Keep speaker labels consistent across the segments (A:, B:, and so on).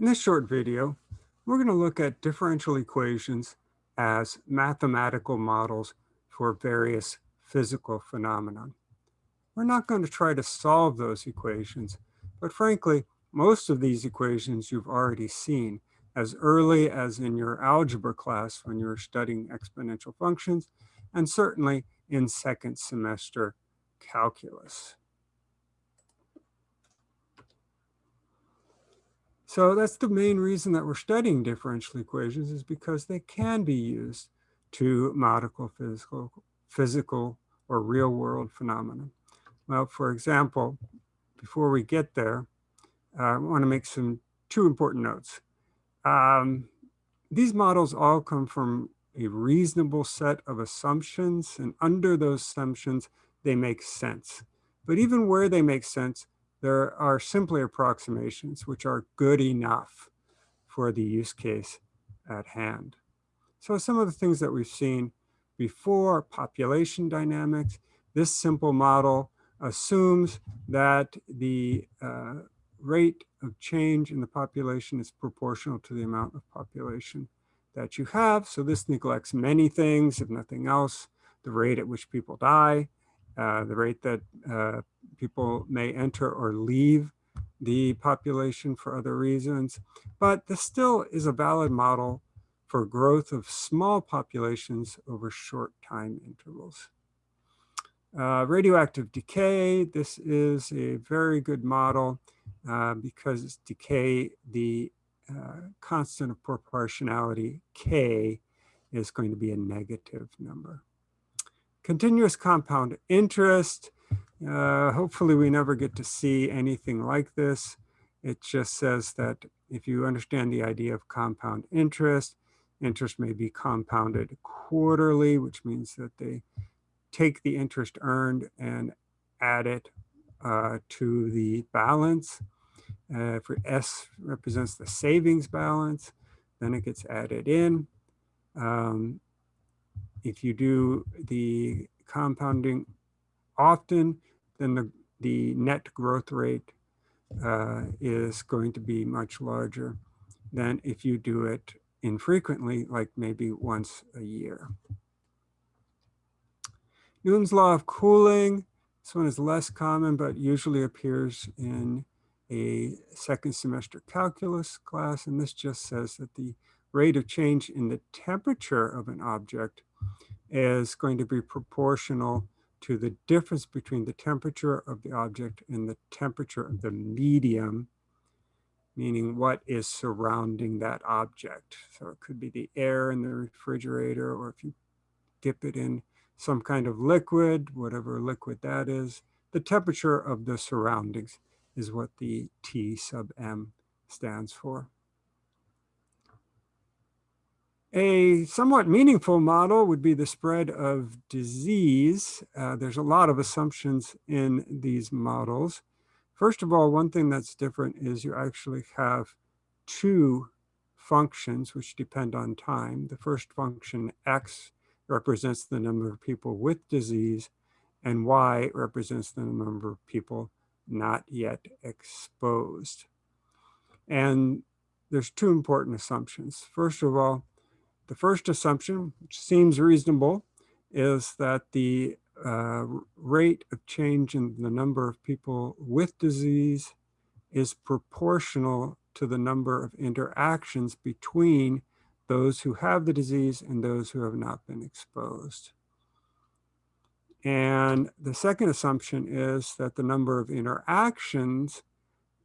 A: In this short video, we're going to look at differential equations as mathematical models for various physical phenomena. We're not going to try to solve those equations, but frankly, most of these equations you've already seen as early as in your algebra class when you were studying exponential functions, and certainly in second semester calculus. So that's the main reason that we're studying differential equations is because they can be used to model physical, physical or real world phenomena. Well, for example, before we get there, uh, I want to make some two important notes. Um, these models all come from a reasonable set of assumptions, and under those assumptions, they make sense. But even where they make sense, there are simply approximations which are good enough for the use case at hand. So some of the things that we've seen before, population dynamics, this simple model assumes that the uh, rate of change in the population is proportional to the amount of population that you have. So this neglects many things, if nothing else, the rate at which people die, uh, the rate that uh, people may enter or leave the population for other reasons. But this still is a valid model for growth of small populations over short time intervals. Uh, radioactive decay, this is a very good model uh, because decay, the uh, constant of proportionality, k, is going to be a negative number. Continuous compound interest, uh, hopefully we never get to see anything like this. It just says that if you understand the idea of compound interest, interest may be compounded quarterly, which means that they take the interest earned and add it uh, to the balance. Uh, for S represents the savings balance, then it gets added in. Um, if you do the compounding often, then the, the net growth rate uh, is going to be much larger than if you do it infrequently, like maybe once a year. Newton's law of cooling, this one is less common, but usually appears in a second semester calculus class. And this just says that the rate of change in the temperature of an object is going to be proportional to the difference between the temperature of the object and the temperature of the medium, meaning what is surrounding that object. So it could be the air in the refrigerator, or if you dip it in some kind of liquid, whatever liquid that is, the temperature of the surroundings is what the T sub M stands for. A somewhat meaningful model would be the spread of disease. Uh, there's a lot of assumptions in these models. First of all, one thing that's different is you actually have two functions which depend on time. The first function, x, represents the number of people with disease, and y represents the number of people not yet exposed. And there's two important assumptions. First of all, the first assumption, which seems reasonable, is that the uh, rate of change in the number of people with disease is proportional to the number of interactions between those who have the disease and those who have not been exposed. And the second assumption is that the number of interactions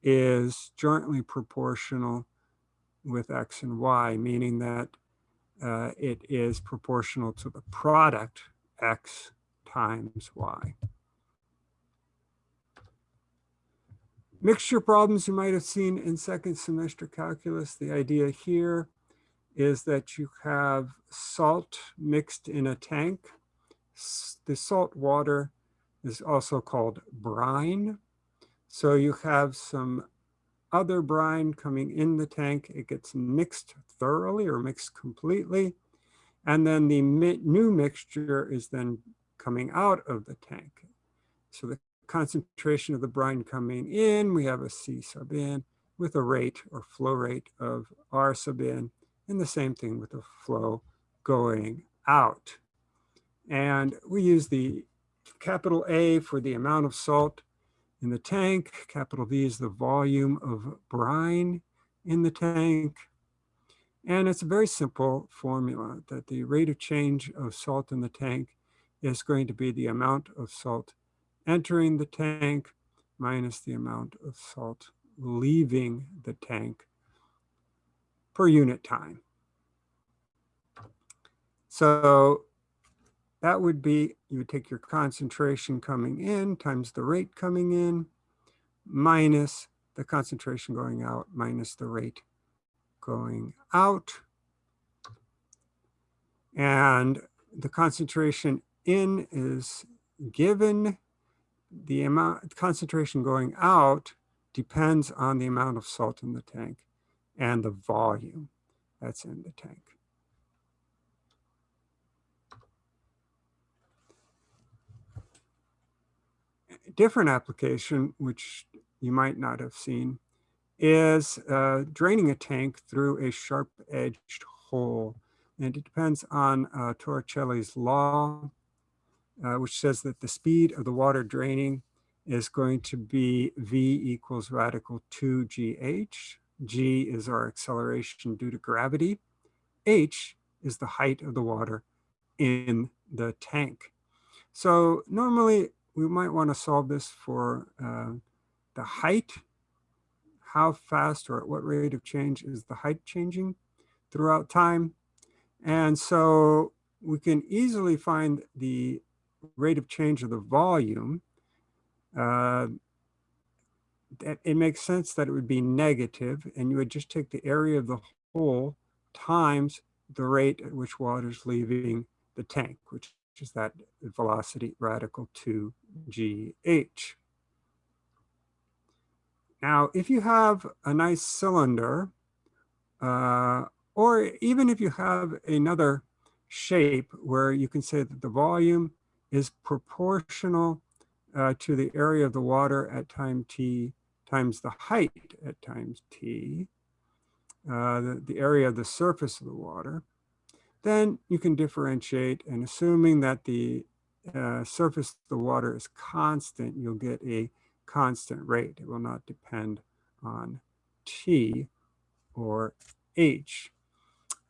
A: is jointly proportional with X and Y, meaning that uh, it is proportional to the product x times y. Mixture problems you might have seen in second semester calculus. The idea here is that you have salt mixed in a tank. The salt water is also called brine. So you have some other brine coming in the tank. It gets mixed thoroughly or mixed completely. And then the mi new mixture is then coming out of the tank. So the concentration of the brine coming in, we have a C sub in, with a rate or flow rate of R sub n, and the same thing with the flow going out. And we use the capital A for the amount of salt in the tank, capital V is the volume of brine in the tank. And it's a very simple formula that the rate of change of salt in the tank is going to be the amount of salt entering the tank minus the amount of salt leaving the tank per unit time. So that would be, you would take your concentration coming in times the rate coming in minus the concentration going out minus the rate going out. And the concentration in is given. The amount concentration going out depends on the amount of salt in the tank and the volume that's in the tank. A different application, which you might not have seen, is uh, draining a tank through a sharp-edged hole. And it depends on uh, Torricelli's law, uh, which says that the speed of the water draining is going to be v equals radical 2gh. g is our acceleration due to gravity. h is the height of the water in the tank. So normally we might want to solve this for uh, the height. How fast or at what rate of change is the height changing throughout time? And so we can easily find the rate of change of the volume uh, it makes sense that it would be negative and you would just take the area of the hole times the rate at which water is leaving the tank, which is that velocity radical 2gh. Now, if you have a nice cylinder, uh, or even if you have another shape where you can say that the volume is proportional uh, to the area of the water at time t times the height at times t, uh, the, the area of the surface of the water, then you can differentiate and assuming that the uh, surface of the water is constant, you'll get a constant rate. It will not depend on t or h.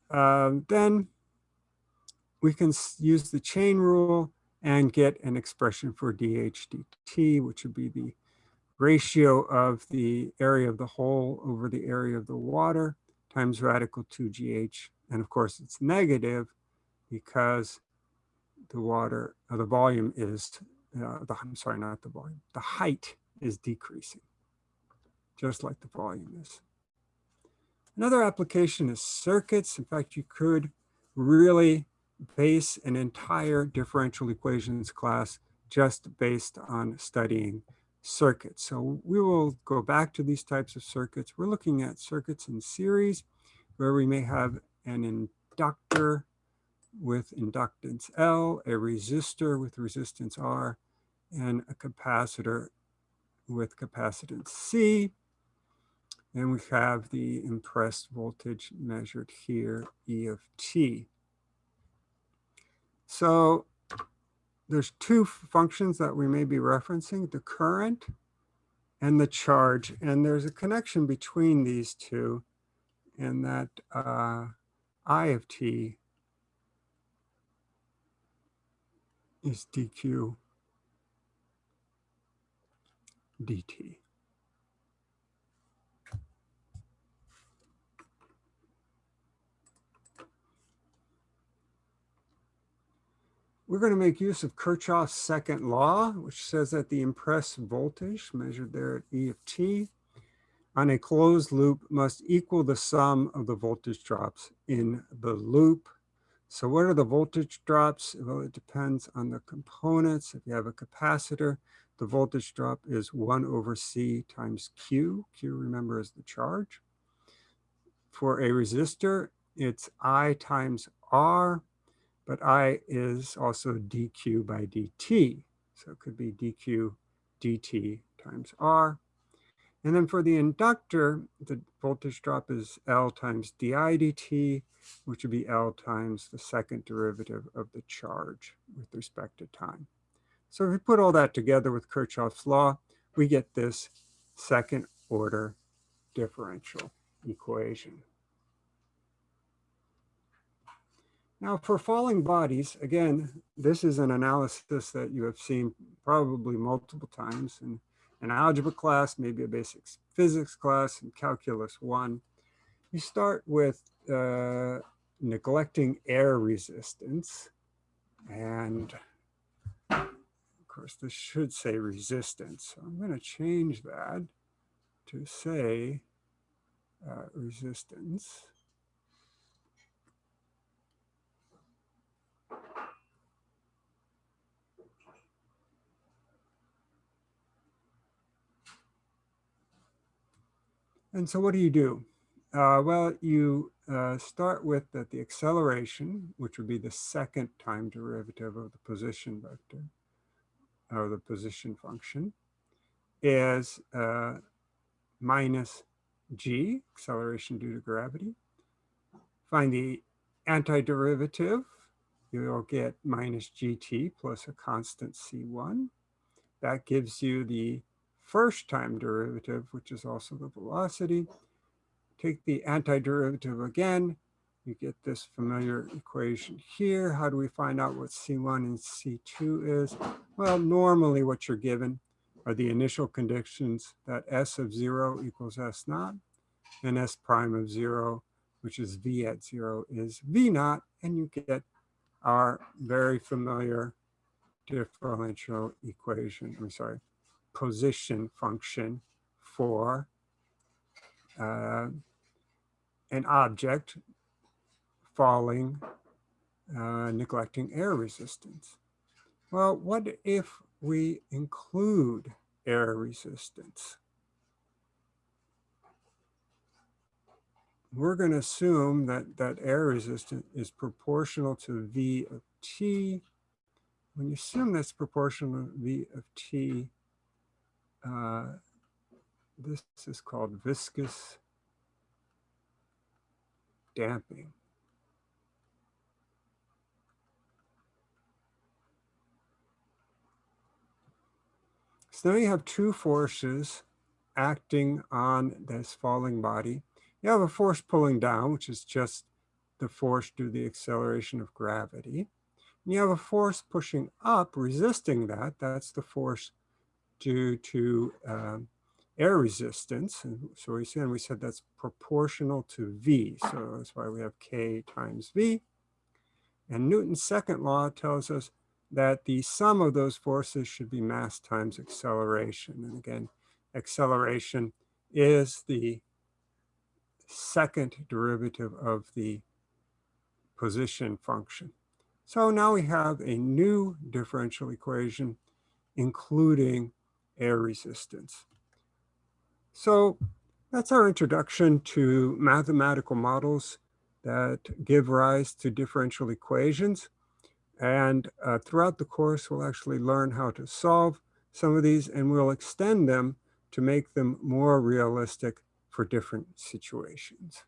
A: Um, then we can use the chain rule and get an expression for dHdt, which would be the ratio of the area of the hole over the area of the water times radical 2gh. And of course, it's negative because the water, uh, the volume is, uh, the, I'm sorry, not the volume, the height is decreasing, just like the volume is. Another application is circuits. In fact, you could really base an entire differential equations class just based on studying circuits. So we will go back to these types of circuits. We're looking at circuits in series where we may have an inductor with inductance L, a resistor with resistance R, and a capacitor with capacitance C. And we have the impressed voltage measured here, E of T. So there's two functions that we may be referencing, the current and the charge. And there's a connection between these two in that uh, I of t is dq dt. We're going to make use of Kirchhoff's second law, which says that the impressed voltage measured there at E of t on a closed loop must equal the sum of the voltage drops in the loop. So what are the voltage drops? Well, it depends on the components. If you have a capacitor, the voltage drop is 1 over C times Q. Q, remember, is the charge. For a resistor, it's I times R but I is also dq by dt. So it could be dq dt times r. And then for the inductor, the voltage drop is L times di dt, which would be L times the second derivative of the charge with respect to time. So if we put all that together with Kirchhoff's law, we get this second order differential equation. Now for falling bodies, again, this is an analysis that you have seen probably multiple times in an algebra class, maybe a basic physics class and calculus one. You start with uh, neglecting air resistance. And of course, this should say resistance. So I'm going to change that to say uh, resistance. And so what do you do? Uh, well, you uh, start with that the acceleration, which would be the second time derivative of the position vector, or the position function, is uh, minus g, acceleration due to gravity. Find the antiderivative, you'll get minus gt plus a constant c1. That gives you the first time derivative, which is also the velocity. Take the antiderivative again, you get this familiar equation here. How do we find out what C1 and C2 is? Well, normally what you're given are the initial conditions that S of zero equals S naught and S prime of zero, which is V at zero is V naught, and you get our very familiar differential equation, I'm sorry, position function for uh, an object falling, uh, neglecting air resistance. Well, what if we include air resistance? We're going to assume that, that air resistance is proportional to V of t. When you assume that's proportional to V of t, uh, this is called viscous damping. So now you have two forces acting on this falling body. You have a force pulling down, which is just the force due to the acceleration of gravity. And you have a force pushing up, resisting that. That's the force due to um, air resistance. And so we said, we said that's proportional to V. So that's why we have K times V. And Newton's second law tells us that the sum of those forces should be mass times acceleration. And again, acceleration is the second derivative of the position function. So now we have a new differential equation, including air resistance. So that's our introduction to mathematical models that give rise to differential equations. And uh, throughout the course, we'll actually learn how to solve some of these and we'll extend them to make them more realistic for different situations.